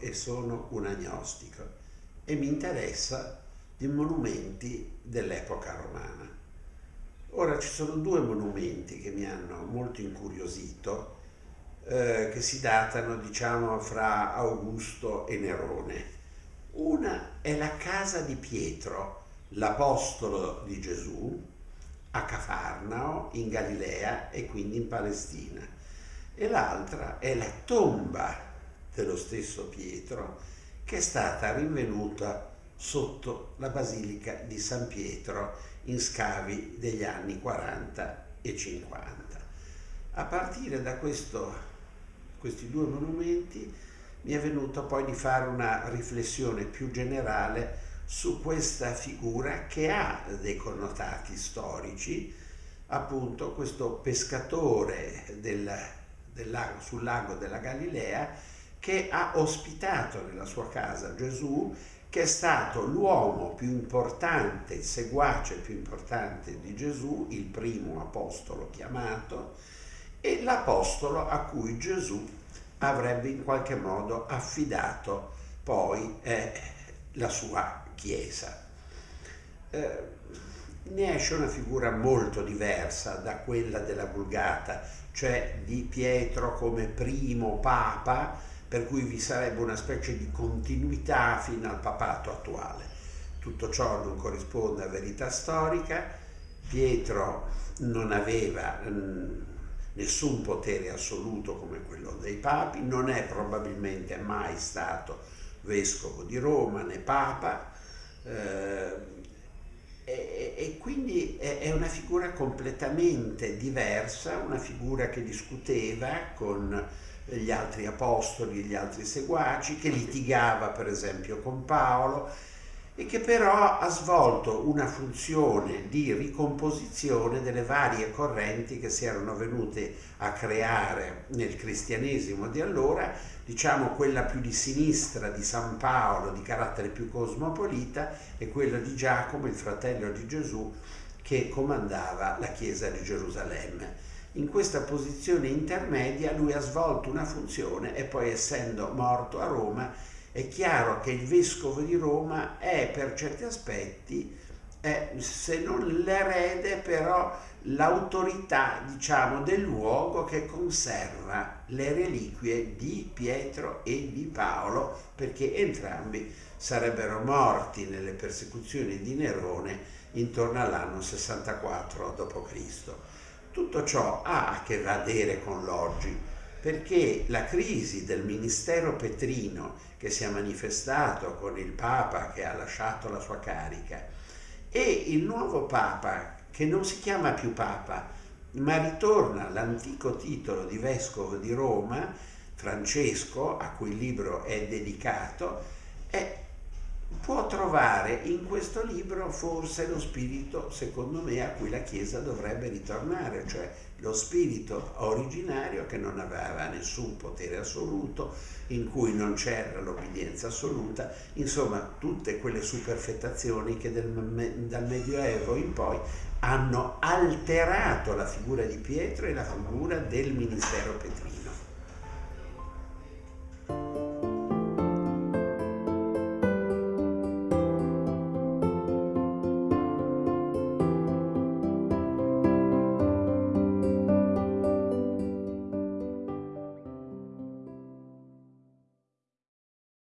e sono un agnostico e mi interessa di monumenti dell'epoca romana. Ora ci sono due monumenti che mi hanno molto incuriosito, eh, che si datano diciamo fra Augusto e Nerone. Una è la casa di Pietro, l'apostolo di Gesù, a Cafarnao, in Galilea e quindi in Palestina. E l'altra è la tomba dello stesso Pietro che è stata rinvenuta sotto la Basilica di San Pietro in scavi degli anni 40 e 50. A partire da questo, questi due monumenti mi è venuto poi di fare una riflessione più generale su questa figura che ha dei connotati storici, appunto questo pescatore del, del lago, sul lago della Galilea che ha ospitato nella sua casa Gesù, che è stato l'uomo più importante, il seguace più importante di Gesù, il primo apostolo chiamato, e l'apostolo a cui Gesù avrebbe in qualche modo affidato poi eh, la sua Chiesa. Eh, ne esce una figura molto diversa da quella della Vulgata, cioè di Pietro come primo papa, per cui vi sarebbe una specie di continuità fino al papato attuale. Tutto ciò non corrisponde a verità storica, Pietro non aveva mm, nessun potere assoluto come quello dei papi, non è probabilmente mai stato vescovo di Roma né papa eh, e, e, quindi è, è una figura completamente diversa, una figura che discuteva con gli altri apostoli, gli altri seguaci, che litigava per esempio con Paolo, e che però ha svolto una funzione di ricomposizione delle varie correnti che si erano venute a creare nel cristianesimo di allora, diciamo quella più di sinistra di San Paolo, di carattere più cosmopolita, e quella di Giacomo, il fratello di Gesù, che comandava la chiesa di Gerusalemme. In questa posizione intermedia lui ha svolto una funzione e poi essendo morto a Roma è chiaro che il vescovo di Roma è per certi aspetti, è, se non l'erede, però l'autorità, diciamo, del luogo che conserva le reliquie di Pietro e di Paolo, perché entrambi sarebbero morti nelle persecuzioni di Nerone intorno all'anno 64 d.C. Tutto ciò ha a che vedere con l'oggi, perché la crisi del ministero petrino che si è manifestato con il Papa che ha lasciato la sua carica e il nuovo Papa che non si chiama più Papa ma ritorna all'antico titolo di Vescovo di Roma, Francesco, a cui il libro è dedicato, è, può trovare in questo libro forse lo spirito, secondo me, a cui la Chiesa dovrebbe ritornare, cioè lo spirito originario che non aveva nessun potere assoluto, in cui non c'era l'obbedienza assoluta, insomma tutte quelle superfettazioni che del, dal Medioevo in poi hanno alterato la figura di Pietro e la figura del ministero petrino.